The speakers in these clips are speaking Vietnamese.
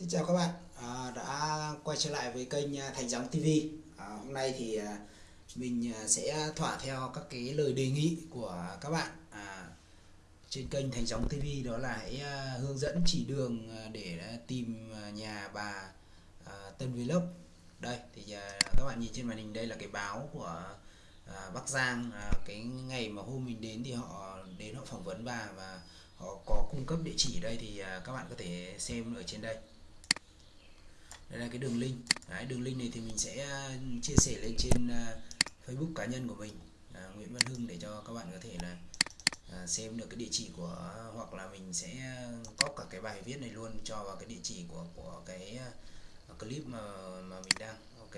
Xin chào các bạn. À, đã quay trở lại với kênh à, Thành Gióng TV à, hôm nay thì à, mình à, sẽ thỏa theo các cái lời đề nghị của các bạn. À, trên kênh Thành Gióng TV đó là hãy hướng dẫn chỉ đường để tìm nhà bà à, Tân Vlog đây thì à, các bạn nhìn trên màn hình đây là cái báo của à, Bắc Giang. À, cái ngày mà hôm mình đến thì họ đến họ phỏng vấn bà và họ có cung cấp địa chỉ ở đây thì à, các bạn có thể xem ở trên đây đây là cái đường link. Đấy, đường link này thì mình sẽ ừ, chia sẻ lên trên à, Facebook cá nhân của mình. À, Nguyễn Văn Hưng để cho các bạn có thể là à, xem được cái địa chỉ của hoặc là mình sẽ à, copy cả cái bài viết này luôn cho vào cái địa chỉ của của cái uh, clip mà mà mình đang ok.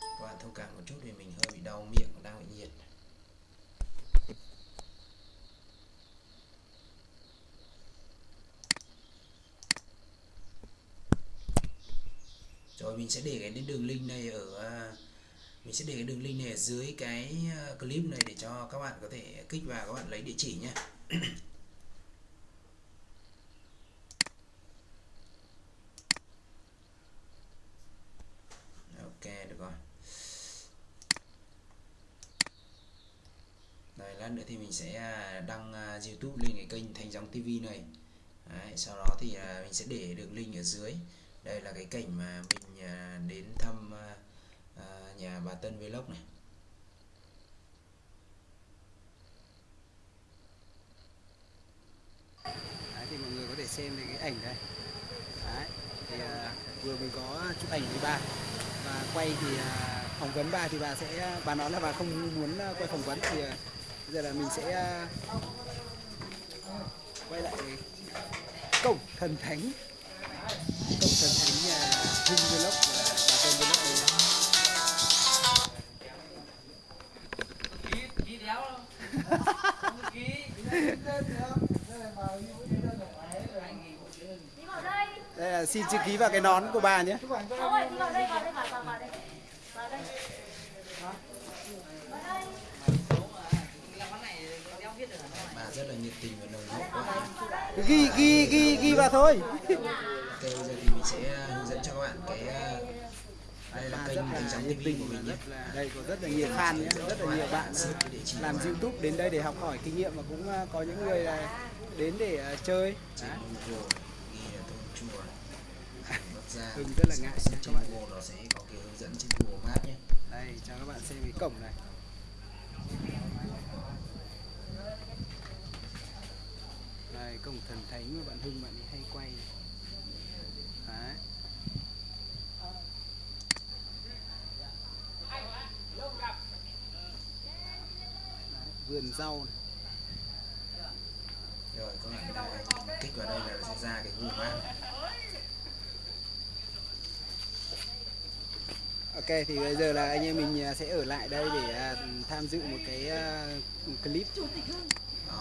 Các bạn thông cảm một chút vì mình hơi bị đau miệng đang bị nhiệt. Rồi mình sẽ để cái đường link này ở à, mình sẽ để cái đường link này ở dưới cái à, clip này để cho các bạn có thể kích vào các bạn lấy địa chỉ nhé ok được rồi. Đây lát nữa thì mình sẽ à, đăng YouTube lên cái kênh Thành dòng TV này. Đấy, sau đó thì mình sẽ để đường link ở dưới. Đây là cái cảnh mà mình nhà đến thăm à, nhà bà Tân Vlog này. Đấy, thì mọi người có thể xem cái ảnh đây. Đấy, thì à, vừa mới có chụp ảnh với bà và quay thì à, phỏng vấn bà thì bà sẽ bà nói là bà không muốn quay phỏng vấn thì à, bây giờ là mình sẽ à, quay lại cổng thần thánh cổng thần thánh nhà Hưng Vlog và tên Vlog đây. Đây là xin chữ ký vào cái nón của bà nhé. Bà rất là nhiệt tình và nồng hậu ghi ghi ghi ghi vào thôi ok bây giờ thì mình sẽ à, hướng dẫn cho các bạn cái à, đây là kênh thành sóng TV của mình nhé. đây có rất là nhiều fan nhé rất là nhiều bạn làm YouTube đến đây để học hỏi kinh nghiệm và cũng có những người là đến để chơi. Hưng rất là ngại trên Google nó sẽ có cái hướng dẫn trên Google Maps nhé. Đây cho các bạn xem cái cổng này. Đây cổng thần thánh mà bạn Hưng bạn ấy hay quay Đấy. vườn rau này. rồi các bạn kích vào đây là sẽ ra cái Google Maps Ok thì bây giờ là anh em mình à, sẽ ở lại đây để à, tham dự một cái uh, clip.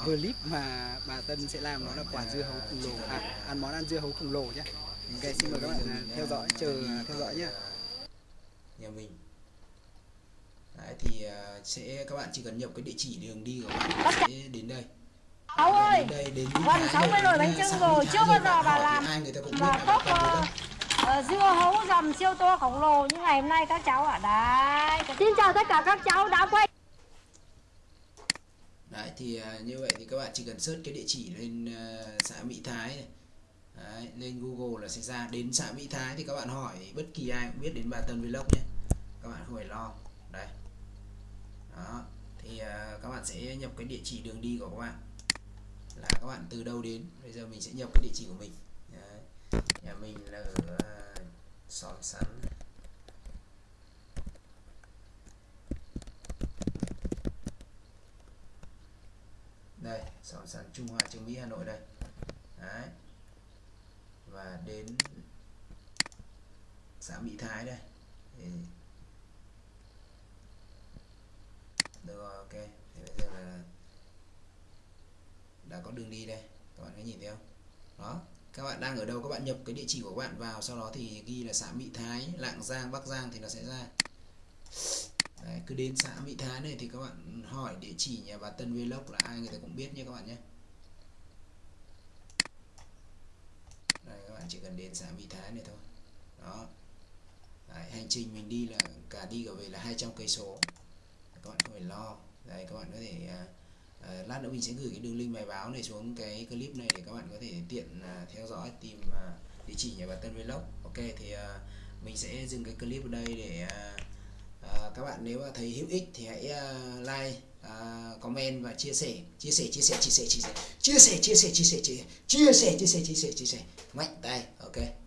Clip mà bà Tân sẽ làm nó là quả dưa hấu khổng lồ. à ăn món ăn dưa hấu khổng lồ nhé Ok xin mời các bạn theo dõi chờ theo dõi nhé nhà mình Đấy, thì uh, sẽ các bạn chỉ cần nhập cái địa chỉ đường đi của bạn sẽ đến đây Cháu ơi, đến đây đến gần 60 nồi bánh trưng rồi, chưa bao giờ bà làm là cốc uh, dưa hấu dầm siêu to khổng lồ như ngày hôm nay các cháu ở đây. Xin chào tất cả các cháu đã quay. Đấy thì uh, như vậy thì các bạn chỉ cần search cái địa chỉ lên uh, xã Mỹ Thái này. Đấy, lên Google là sẽ ra đến xã Mỹ Thái thì các bạn hỏi bất kỳ ai cũng biết đến bà Tân Vlog nhé. Các bạn không phải lo. Đây. Đó thì uh, các bạn sẽ nhập cái địa chỉ đường đi của các bạn. Là các bạn từ đâu đến? Bây giờ mình sẽ nhập cái địa chỉ của mình. Đấy. nhà mình là ở uh, xóm sắn. Đây xóm sắn Trung Hoa, Trường Mỹ Hà Nội đây. Đấy và đến xã Mỹ Thái đây. Thì được rồi ok. Thì bây giờ là đã có đường đi đây. Các bạn có nhìn thấy không? Đó. Các bạn đang ở đâu? Các bạn nhập cái địa chỉ của các bạn vào sau đó thì ghi là xã Mỹ Thái Lạng Giang Bắc Giang thì nó sẽ ra. Đấy, cứ đến xã Mỹ Thái này thì các bạn hỏi địa chỉ nhà bà Tân Vlog là ai người ta cũng biết nhé các bạn nhé đây các bạn chỉ cần đến xã Mỹ Thái này thôi. Đó. Đấy, hành trình mình đi là cả đi cả về là 200 cây số. Các bạn không phải lo. Đây các bạn có thể à, à, lát nữa mình sẽ gửi cái đường link bài báo này xuống cái clip này để các bạn có thể tiện à, theo dõi tìm à, địa chỉ nhà bà Tân Vlog. Ok thì à, mình sẽ dừng cái clip ở đây để à, à, các bạn nếu mà thấy hữu ích thì hãy à, like à, comment và chia sẻ chia sẻ chia sẻ chia sẻ chia sẻ chia sẻ chia sẻ chia sẻ chia sẻ chia sẻ chia sẻ chia sẻ chia sẻ mạnh tay ok